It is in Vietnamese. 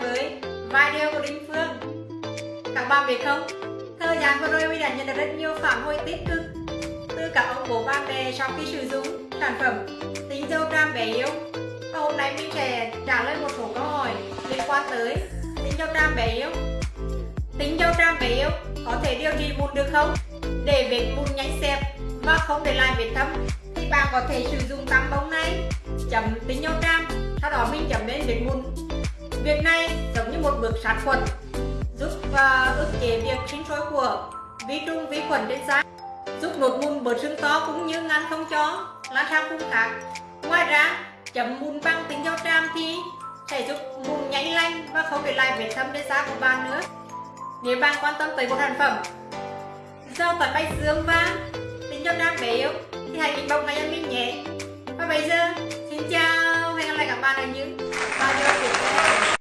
với video của Đinh Phương Các bạn biết không, thời gian vừa rồi mình đã nhận được rất nhiều phản hồi tích cực từ các ông bố bạn bè sau khi sử dụng sản phẩm tính dâu trang bé yêu. và hôm nay mình sẽ trả lời một số câu hỏi liên quan tới tính dâu trang bé yêu. Tính dâu trang bé yêu có thể điều trị mụn được không? Để vết mụn nhanh xẹp và không để lại vết thâm thì bạn có thể sử dụng tăm bông này chấm tính dâu trang sau đó mình chấm lên vết mụn việc này giống như một bước sát khuẩn, giúp và ức chế việc sinh sôi của vi trùng vi khuẩn trên da, giúp nốt mụn bớt sưng to cũng như ngăn không cho lan sang vùng khác ngoài ra, chấm mụn bằng tinh dầu tràm thì sẽ giúp mụn nhanh lành và không để lại vết thâm trên da của bạn nữa. Nếu bạn quan tâm tới một sản phẩm dầu tỏi bạch dương và tinh dầu tràm bé yếu thì hãy inbox ngay cho mình nhé. Và bây giờ, xin chào hẹn gặp lại các bạn ở những bài